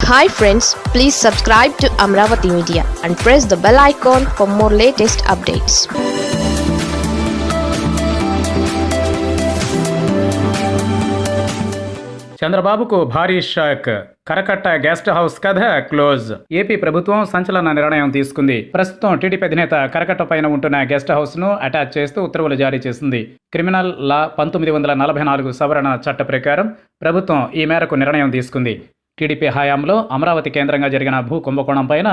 Hi friends please subscribe to Amaravati media and press the bell icon for more latest updates చంద్రబాబుకు భారీ shock. Karakatta guest house కథ close. AP ప్రభుత్వం సంచలన నిర్ణయం తీసుకుంది. ప్రస్తుతం టీడీపీ అధినేత కరకట్ట పైన ఉంటున్న గెస్ట్ హౌస్ను అటాచ్ చేస్తూ ఉత్తర్వులు జారీ చేసింది. క్రిమినల్ లా పంతొమ్మిది వందల నలభై నాలుగు సవరణ చట్ట ప్రకారం ప్రభుత్వం ఈ మేరకు నిర్ణయం తీసుకుంది. టీడీపీ హయాంలో అమరావతి కేంద్రంగా జరిగిన భూ కుంభకోణం పైన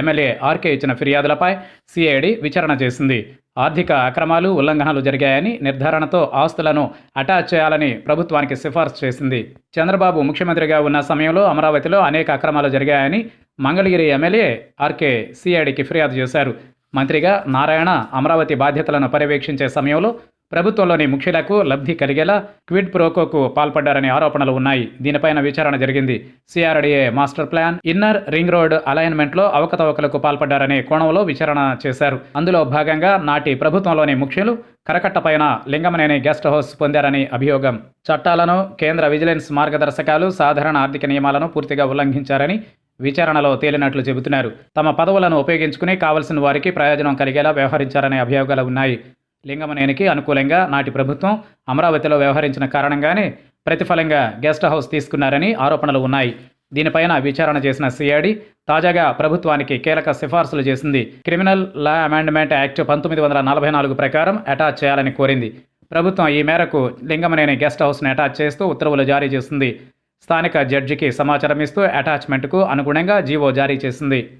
ఎమ్మెల్యే ఆర్కే ఇచ్చిన ఫిర్యాదులపై సిఐడి విచారణ చేసింది. ఆర్థిక అక్రమాలు ఉల్లంఘనలు జరిగాయని నిర్ధారణతో ఆస్తులను అటాచ్ చేయాలని ప్రభుత్వానికి సిఫార్సు చేసింది. చంద్రబాబు ముఖ్యమంత్రిగా ఉన్న సమయంలో అమరావతిలో అనేక అక్రమాలు జరిగాయని మంగళగిరి ఎమ్మెల్యే ఆర్కే సిఐడికి ఫిర్యాదు చేశారు. మంత్రిగా నారాయణ అమరావతి బాధ్యతలను పర్యవేక్షించే సమయంలో ప్రభుత్వంలోని ముఖ్యులకు లబ్ధి కలిగేలా క్విడ్ ప్రోకోకు పాల్పడ్డారనే ఆరోపణలు ఉన్నాయి. దీనిపైన విచారణ జరిగింది. CRDA master plan inner ring road అలైన్మెంట్లో అవకతవకలకు పాల్పడ్డారనే కోణంలో విచారణ చేశారు. అందులో భాగంగా నాటి ప్రభుత్వంలోని ముఖ్యులు కరకట్టపైన లింగమనేని గెస్ట్ హౌస్ పొందారని అభియోగం. చట్టాలను కేంద్ర విజిలెన్స్ మార్గదర్శకాలు సాధారణ ఆర్థిక నియమాలను పూర్తిగా ఉల్లంఘించారని విచారణలో తేలినట్లు చెబుతున్నారు. తమ పదవులను ఉపయోగించుకుని కావలసిన వారికి ప్రయోజనం కలిగేలా వ్యవహరించారనే అభియోగాలు ఉన్నాయి. లింగమనేనికి అనుకూలంగా నాటి ప్రభుత్వం అమరావతిలో వ్యవహరించిన కారణంగానే ప్రతిఫలంగా గెస్ట్ హౌస్ తీసుకున్నారని ఆరోపణలు ఉన్నాయి. దీనిపైన విచారణ చేసిన సిఐడి తాజాగా ప్రభుత్వానికి కీలక సిఫార్సులు చేసింది. క్రిమినల్ లా అమెండ్మెంట్ యాక్ట్ పంతొమ్మిది వందల నలభై నాలుగు ప్రకారం అటాచ్ చేయాలని కోరింది. ప్రభుత్వం ఈ మేరకు లింగమనేని గెస్ట్ హౌస్ను అటాచ్ చేస్తూ ఉత్తర్వులు జారీ చేసింది. స్థానిక జడ్జికి సమాచారం ఇస్తూ అటాచ్మెంట్కు అనుగుణంగా జీవో జారీ చేసింది.